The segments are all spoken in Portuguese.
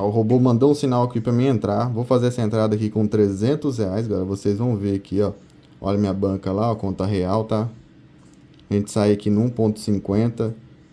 O robô mandou um sinal aqui para mim entrar. Vou fazer essa entrada aqui com 300 reais, galera. Vocês vão ver aqui, ó. Olha minha banca lá, ó, conta real, tá? A gente sai aqui no 1.50.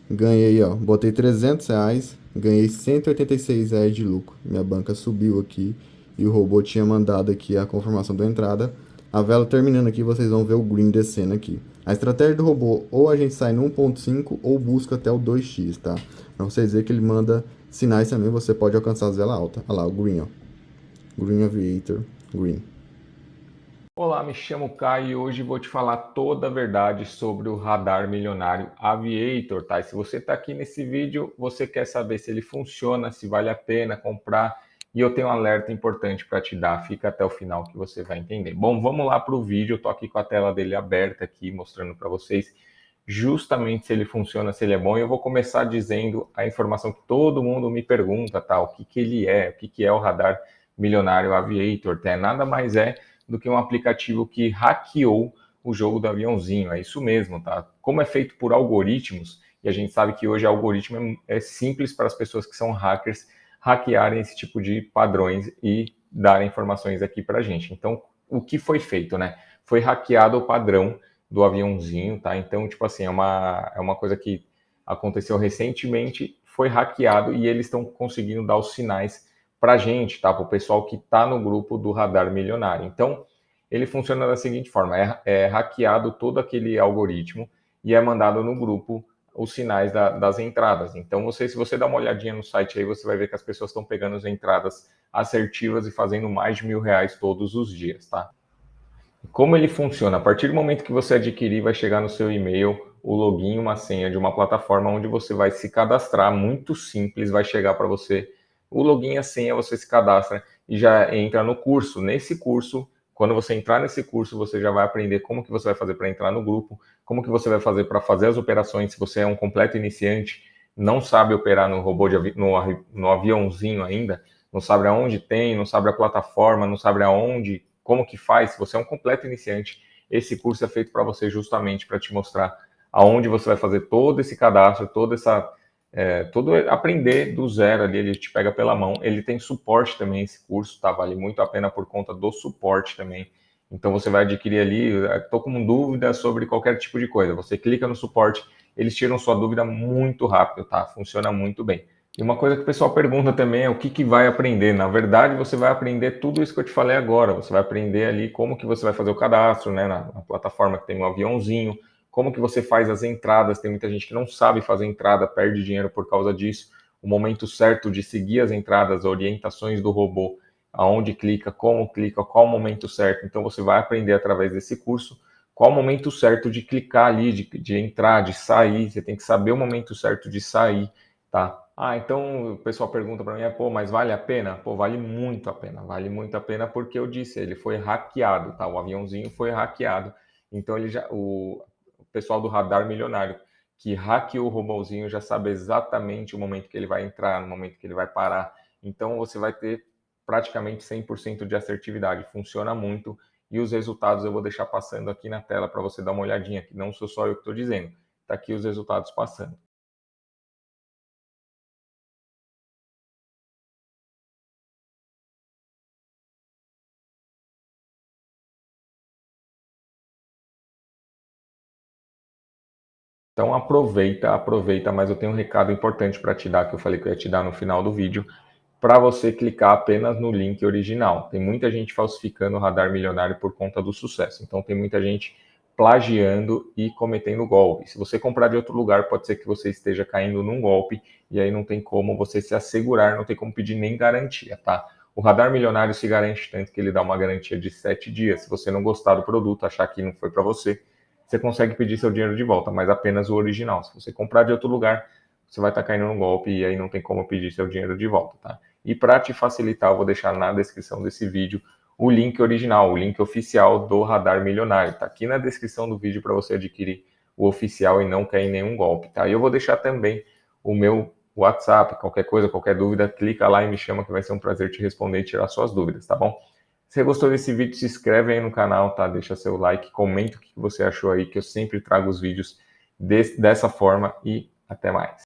Ganhei, ó, botei 300 reais. Ganhei 186 reais de lucro. Minha banca subiu aqui. E o robô tinha mandado aqui a confirmação da entrada. A vela terminando aqui, vocês vão ver o green descendo aqui. A estratégia do robô, ou a gente sai no 1.5 ou busca até o 2x, tá? Pra vocês verem que ele manda sinais também, você pode alcançar as velas altas. Olha lá, o green, ó. Green Aviator, green. Olá, me chamo Caio e hoje vou te falar toda a verdade sobre o radar milionário Aviator, tá? E se você está aqui nesse vídeo, você quer saber se ele funciona, se vale a pena comprar, e eu tenho um alerta importante para te dar, fica até o final que você vai entender. Bom, vamos lá para o vídeo, eu tô aqui com a tela dele aberta aqui, mostrando para vocês justamente se ele funciona, se ele é bom, e eu vou começar dizendo a informação que todo mundo me pergunta, tá? O que, que ele é, o que, que é o radar milionário Aviator, tá? Nada mais é do que um aplicativo que hackeou o jogo do aviãozinho, é isso mesmo, tá? Como é feito por algoritmos, e a gente sabe que hoje algoritmo é simples para as pessoas que são hackers hackearem esse tipo de padrões e darem informações aqui para a gente. Então, o que foi feito, né? Foi hackeado o padrão do aviãozinho, tá? Então, tipo assim, é uma, é uma coisa que aconteceu recentemente, foi hackeado e eles estão conseguindo dar os sinais para gente, tá? Para o pessoal que está no grupo do Radar Milionário. Então, ele funciona da seguinte forma, é, é hackeado todo aquele algoritmo e é mandado no grupo os sinais da, das entradas. Então, você, se você dá uma olhadinha no site aí, você vai ver que as pessoas estão pegando as entradas assertivas e fazendo mais de mil reais todos os dias, tá? Como ele funciona? A partir do momento que você adquirir, vai chegar no seu e-mail o login, uma senha de uma plataforma onde você vai se cadastrar, muito simples, vai chegar para você o login e a senha, você se cadastra e já entra no curso. Nesse curso, quando você entrar nesse curso, você já vai aprender como que você vai fazer para entrar no grupo, como que você vai fazer para fazer as operações, se você é um completo iniciante, não sabe operar no robô avi no, no aviãozinho ainda, não sabe aonde tem, não sabe a plataforma, não sabe aonde, como que faz, se você é um completo iniciante, esse curso é feito para você justamente para te mostrar aonde você vai fazer todo esse cadastro, toda essa é, todo aprender do zero ali, ele te pega pela mão. Ele tem suporte também, esse curso, tá? Vale muito a pena por conta do suporte também. Então você vai adquirir ali, estou com dúvida sobre qualquer tipo de coisa. Você clica no suporte, eles tiram sua dúvida muito rápido, tá? Funciona muito bem. E uma coisa que o pessoal pergunta também é o que, que vai aprender. Na verdade, você vai aprender tudo isso que eu te falei agora. Você vai aprender ali como que você vai fazer o cadastro, né? Na, na plataforma que tem um aviãozinho, como que você faz as entradas, tem muita gente que não sabe fazer entrada, perde dinheiro por causa disso, o momento certo de seguir as entradas, orientações do robô, aonde clica, como clica, qual o momento certo, então você vai aprender através desse curso, qual o momento certo de clicar ali, de, de entrar, de sair, você tem que saber o momento certo de sair, tá? Ah, então o pessoal pergunta para mim, é, pô, mas vale a pena? Pô, vale muito a pena, vale muito a pena porque eu disse, ele foi hackeado, tá? O aviãozinho foi hackeado, então ele já, o, pessoal do Radar Milionário, que hackeou o robôzinho, já sabe exatamente o momento que ele vai entrar, no momento que ele vai parar. Então você vai ter praticamente 100% de assertividade. Funciona muito e os resultados eu vou deixar passando aqui na tela para você dar uma olhadinha, que não sou só eu que estou dizendo. Está aqui os resultados passando. Então aproveita, aproveita, mas eu tenho um recado importante para te dar, que eu falei que eu ia te dar no final do vídeo, para você clicar apenas no link original. Tem muita gente falsificando o radar milionário por conta do sucesso. Então tem muita gente plagiando e cometendo golpe. Se você comprar de outro lugar, pode ser que você esteja caindo num golpe e aí não tem como você se assegurar, não tem como pedir nem garantia, tá? O radar milionário se garante tanto que ele dá uma garantia de sete dias. Se você não gostar do produto, achar que não foi para você, você consegue pedir seu dinheiro de volta, mas apenas o original. Se você comprar de outro lugar, você vai estar tá caindo no golpe e aí não tem como pedir seu dinheiro de volta, tá? E para te facilitar, eu vou deixar na descrição desse vídeo o link original, o link oficial do Radar Milionário. Tá aqui na descrição do vídeo para você adquirir o oficial e não cair em nenhum golpe, tá? E eu vou deixar também o meu WhatsApp, qualquer coisa, qualquer dúvida, clica lá e me chama que vai ser um prazer te responder e tirar suas dúvidas, tá bom? Se você gostou desse vídeo, se inscreve aí no canal, tá? Deixa seu like, comenta o que você achou aí, que eu sempre trago os vídeos desse, dessa forma e até mais.